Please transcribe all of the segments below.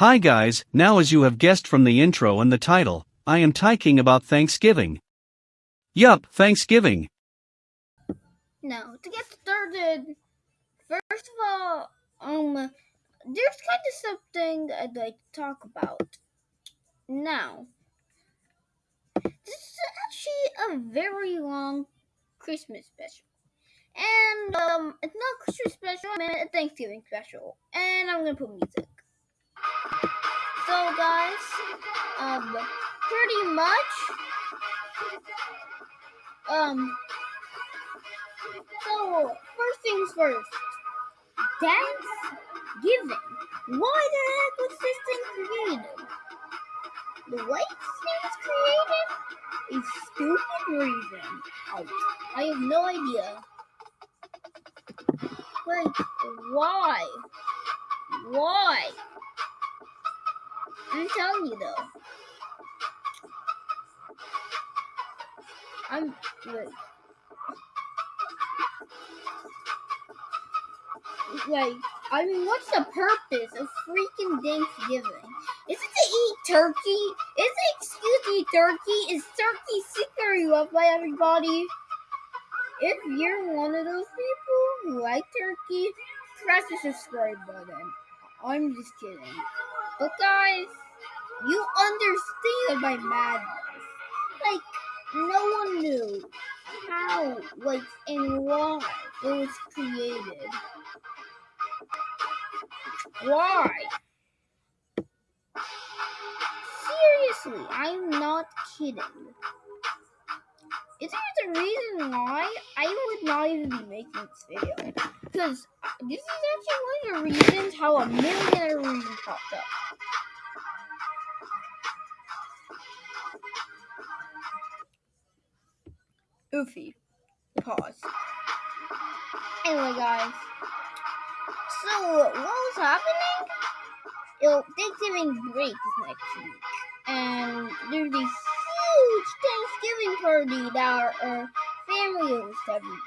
Hi guys, now as you have guessed from the intro and the title, I am talking about Thanksgiving. Yup, Thanksgiving. Now, to get started, first of all, um, there's kind of something I'd like to talk about. Now, this is actually a very long Christmas special. And, um, it's not Christmas special, I mean a Thanksgiving special. And I'm gonna put music. So, guys, um, pretty much, um, so, first things first. Thanksgiving. Why the heck was this thing created? The way this thing was created? A stupid reason. I, I have no idea. Like, why? Why? I'm telling you though. I'm like, like I mean, what's the purpose of freaking Thanksgiving? Is it to eat turkey? Is it excuse me turkey? Is turkey secretly loved by everybody? If you're one of those people who like turkey, press the subscribe button. I'm just kidding. But guys, you understand my madness. Like, no one knew how, like, and why it was created. Why? Seriously, I'm not kidding. Is there a reason why I would not even be making this video? Because this is actually one of the reasons how a million other reasons popped up. Oofy. Pause. Anyway, guys. So, what was happening? Yo, Thanksgiving break is next week. And there's these huge Thanksgiving party that our, family hosts every year.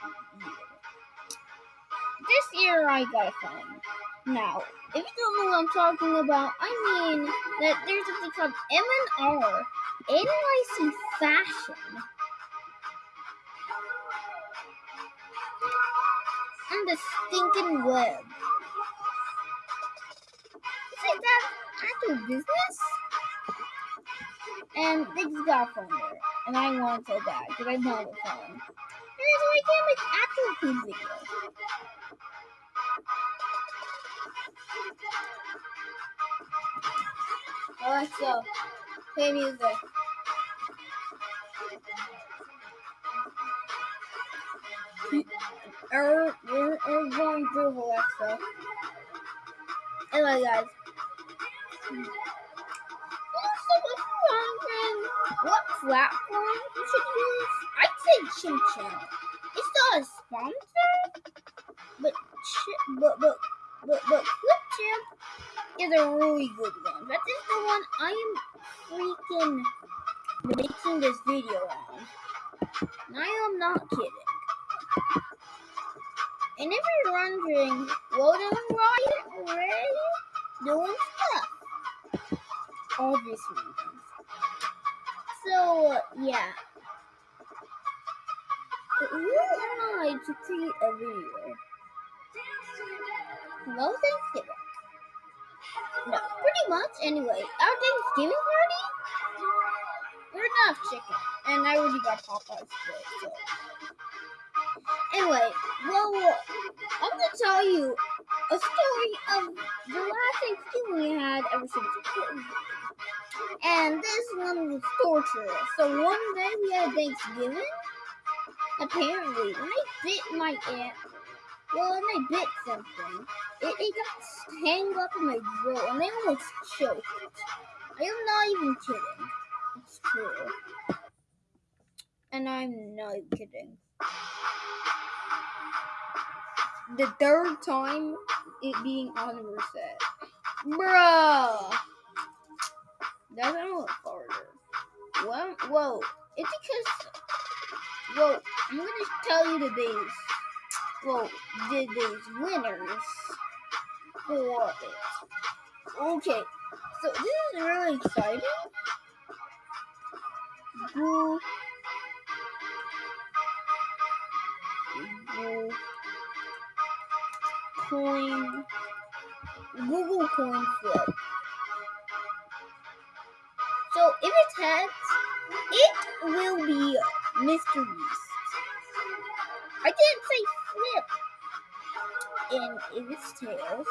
This year I got a phone. Now, if you don't know what I'm talking about, I mean that there's something called M&R NYC Fashion. On the stinking web. Is that actual business? And they just got a phone there. And I want so bad because I know the phone. And so I can't make actual food videos. Alright, so play music. Er, er, we're, we're, we're going through Alexa. Anyway, guys. Platform you should use? I'd say Chim Chim. It's not a sponsor, but but but but but Clipchamp is a really good one. That is the one I am freaking making this video on. And I am not kidding. And if you're wondering, what am I already doing stuff? Obvious reasons. So, yeah. But who am I to create a video? No Thanksgiving. No, pretty much. Anyway, our Thanksgiving party, we're have chicken, and I already got Popeyes today. So. Anyway, well, I'm gonna tell you a story of the last Thanksgiving we had ever since. And this one was torturous. So one day we had Thanksgiving. Apparently, when I bit my aunt, well, I bit something, it, it got tangled up in my throat and I almost choked. I am not even kidding. It's true. And I'm not kidding. The third time it being on reset. Bruh! That's a little farther. Well, whoa. It's because. Well, I'm gonna tell you the days. Well, the days winners for it. Okay. So this is really exciting. Google, Google coin, Google coin flip. If it's heads, it will be Mr. Beast. I didn't say flip. And if it's tails,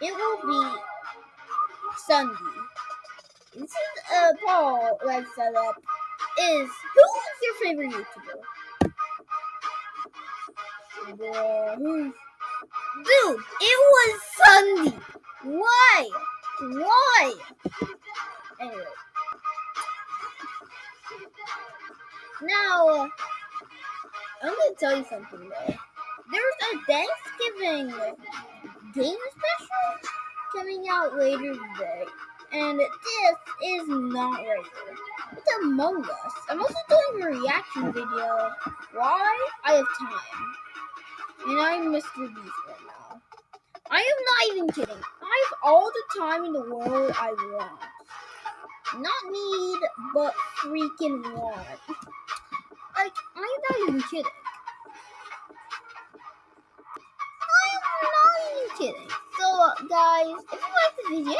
it will be Sunday. This is uh, a poll that set up. Is who is your favorite YouTuber? Hmm. Dude, it was something though. There's a Thanksgiving game special coming out later today, and this is not regular. It's Among Us. I'm also doing a reaction video. Why? I have time. And I'm Mr. Beast right now. I am not even kidding. I have all the time in the world I want. Not need, but freaking want. Like, I'm not even kidding. Kidding. So, guys, if you like the video,